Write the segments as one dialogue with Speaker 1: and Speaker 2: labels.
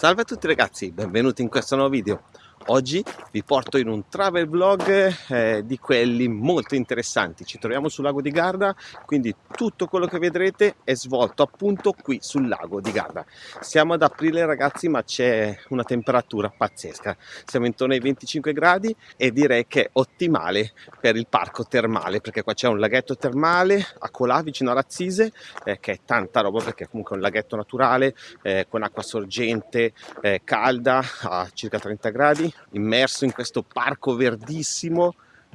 Speaker 1: Salve a tutti ragazzi, benvenuti in questo nuovo video. Oggi vi porto in un travel vlog eh, di quelli molto interessanti. Ci troviamo sul lago di Garda, quindi tutto quello che vedrete è svolto appunto qui sul lago di Garda. Siamo ad aprile ragazzi, ma c'è una temperatura pazzesca. Siamo intorno ai 25 gradi e direi che è ottimale per il parco termale, perché qua c'è un laghetto termale a Colà, vicino a Razzise, eh, che è tanta roba perché comunque è un laghetto naturale eh, con acqua sorgente, eh, calda a circa 30 gradi immerso in questo parco verdissimo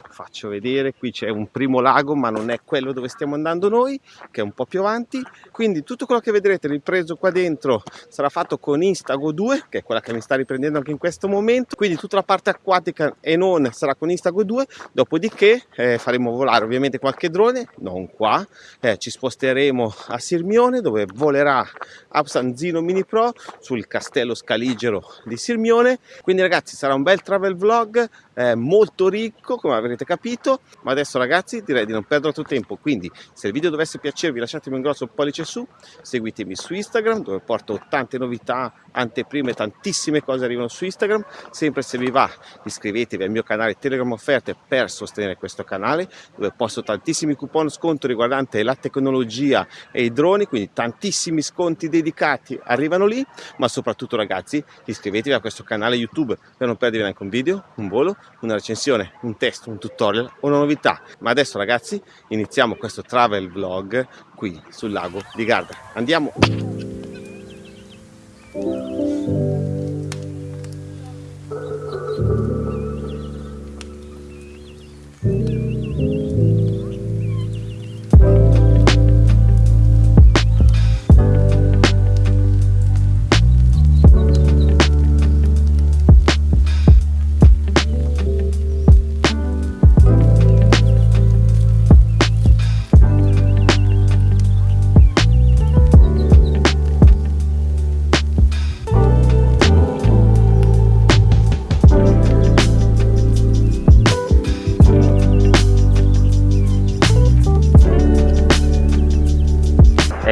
Speaker 1: faccio vedere qui c'è un primo lago ma non è quello dove stiamo andando noi che è un po' più avanti. Quindi tutto quello che vedrete ripreso qua dentro sarà fatto con Instago 2 che è quella che mi sta riprendendo anche in questo momento. Quindi tutta la parte acquatica e non sarà con Instago 2 dopodiché eh, faremo volare ovviamente qualche drone non qua. Eh, ci sposteremo a Sirmione dove volerà Absanzino Mini Pro sul castello scaligero di Sirmione. Quindi ragazzi sarà un bel travel vlog eh, molto ricco come avrete capito ma adesso ragazzi direi di non perdere altro tempo. Quindi se il video dovesse piacervi lasciatemi un grosso pollice su seguitemi su Instagram dove porto tante novità anteprime tantissime cose arrivano su Instagram. Sempre se vi va iscrivetevi al mio canale Telegram offerte per sostenere questo canale dove posto tantissimi coupon sconto riguardanti la tecnologia e i droni quindi tantissimi sconti dedicati arrivano lì. Ma soprattutto ragazzi iscrivetevi a questo canale YouTube per non perdervi neanche un video, un volo, una recensione, un test, un tutorial una novità. Ma adesso ragazzi iniziamo questo travel vlog qui sul lago di Garda. Andiamo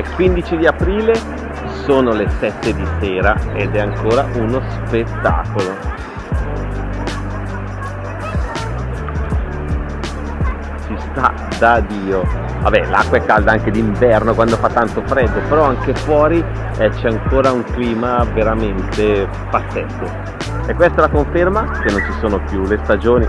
Speaker 1: È 15 di aprile, sono le 7 di sera ed è ancora uno spettacolo. Si sta da Dio. Vabbè, l'acqua è calda anche d'inverno quando fa tanto freddo, però anche fuori eh, c'è ancora un clima veramente pazzesco. E questa è la conferma che non ci sono più le stagioni